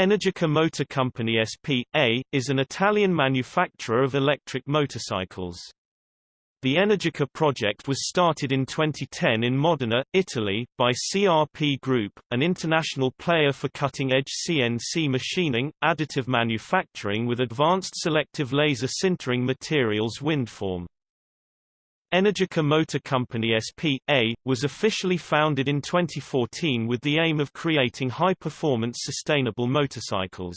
Energica Motor Company SP.A. is an Italian manufacturer of electric motorcycles. The Energica project was started in 2010 in Modena, Italy, by CRP Group, an international player for cutting-edge CNC machining, additive manufacturing with advanced selective laser sintering materials windform. Energica Motor Company SP.A. was officially founded in 2014 with the aim of creating high-performance sustainable motorcycles.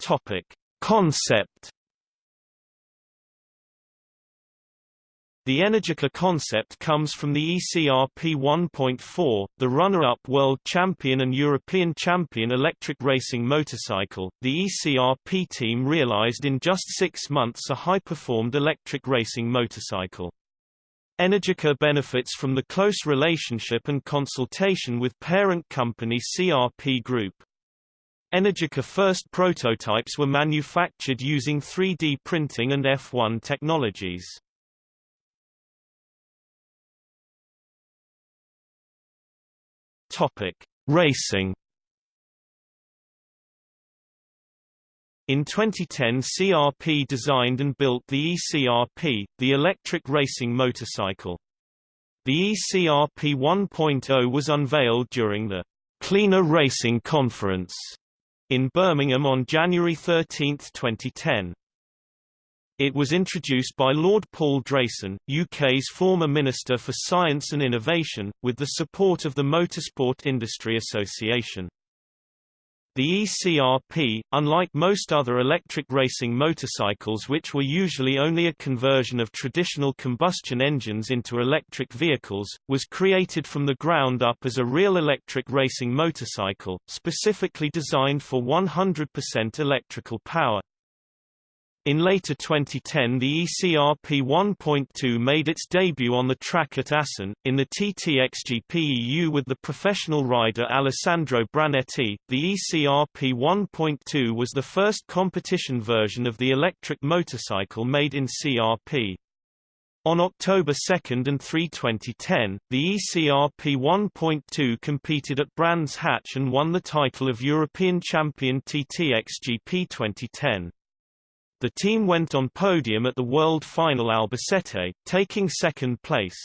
Topic: Concept The Energica concept comes from the ECRP 1.4, the runner-up world champion and European champion electric racing motorcycle. The ECRP team realized in just six months a high-performed electric racing motorcycle. Energica benefits from the close relationship and consultation with parent company CRP Group. Energica first prototypes were manufactured using 3D printing and F1 technologies. Topic: Racing. In 2010 CRP designed and built the ECRP, the electric racing motorcycle. The ECRP 1.0 was unveiled during the Cleaner Racing Conference in Birmingham on January 13, 2010. It was introduced by Lord Paul Drayson, UK's former Minister for Science and Innovation, with the support of the Motorsport Industry Association. The ECRP, unlike most other electric racing motorcycles which were usually only a conversion of traditional combustion engines into electric vehicles, was created from the ground up as a real electric racing motorcycle, specifically designed for 100% electrical power. In later 2010 the ECRP 1.2 made its debut on the track at Assen, in the TTXGP EU with the professional rider Alessandro Brannetti. The ECRP 1.2 was the first competition version of the electric motorcycle made in CRP. On October 2 and 3 2010, the ECRP 1.2 competed at Brands Hatch and won the title of European Champion TTXGP 2010. The team went on podium at the World Final Albacete, taking second place.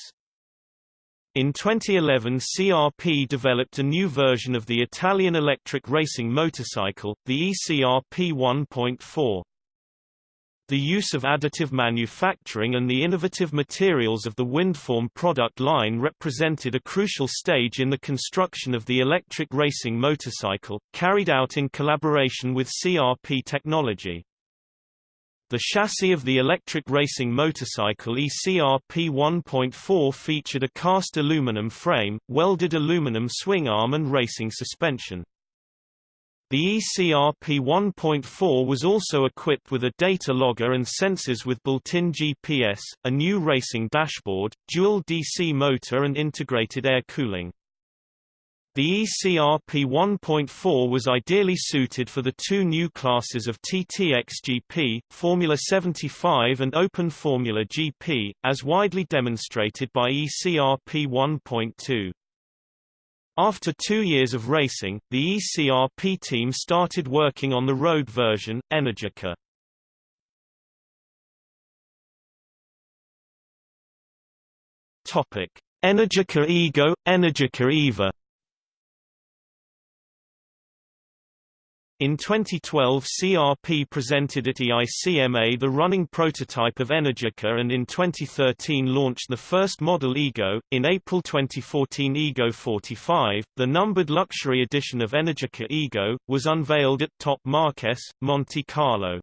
In 2011 CRP developed a new version of the Italian electric racing motorcycle, the ECRP 1.4. The use of additive manufacturing and the innovative materials of the Windform product line represented a crucial stage in the construction of the electric racing motorcycle, carried out in collaboration with CRP technology. The chassis of the electric racing motorcycle ECRP 1.4 featured a cast aluminum frame, welded aluminum swing arm and racing suspension. The ECRP 1.4 was also equipped with a data logger and sensors with built-in GPS, a new racing dashboard, dual DC motor and integrated air cooling. The ECRP 1.4 was ideally suited for the two new classes of TTXGP, Formula 75 and Open Formula GP, as widely demonstrated by ECRP 1.2. After two years of racing, the ECRP team started working on the road version, Energica. Energica Ego, Energica Eva In 2012 CRP presented at EICMA the running prototype of Energica and in 2013 launched the first model Ego. In April 2014 Ego 45, the numbered luxury edition of Energica Ego, was unveiled at Top Marques, Monte Carlo.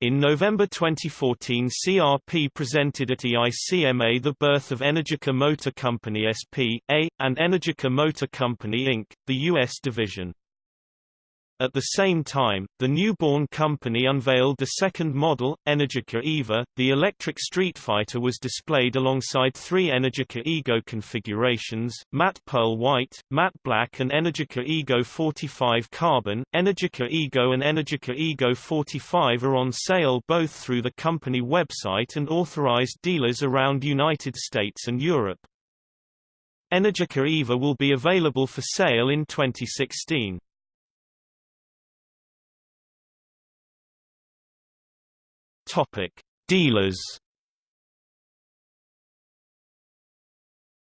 In November 2014 CRP presented at EICMA the birth of Energica Motor Company SP.A., and Energica Motor Company Inc., the U.S. division. At the same time, the newborn company unveiled the second model, Energica Eva. The electric Street Fighter was displayed alongside three Energica Ego configurations, matte pearl white, matte black and Energica Ego 45 carbon. Energica Ego and Energica Ego 45 are on sale both through the company website and authorized dealers around United States and Europe. Energica EVA will be available for sale in 2016. Topic: Dealers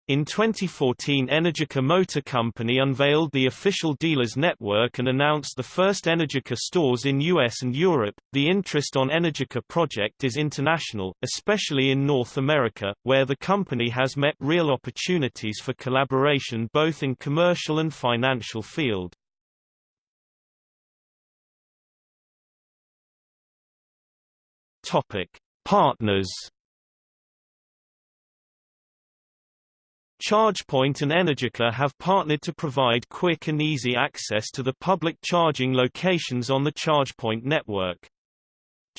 In 2014 Energica Motor Company unveiled the official dealers network and announced the first Energica stores in US and Europe. The interest on Energica project is international, especially in North America, where the company has met real opportunities for collaboration both in commercial and financial field. Topic: Partners ChargePoint and Energica have partnered to provide quick and easy access to the public charging locations on the ChargePoint network.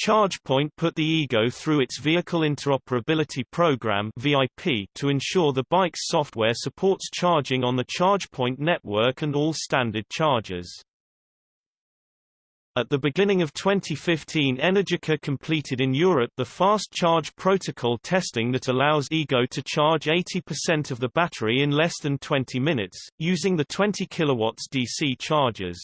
ChargePoint put the Ego through its Vehicle Interoperability Program VIP to ensure the bike's software supports charging on the ChargePoint network and all standard chargers. At the beginning of 2015 Energica completed in Europe the fast charge protocol testing that allows Ego to charge 80% of the battery in less than 20 minutes, using the 20 kW DC chargers.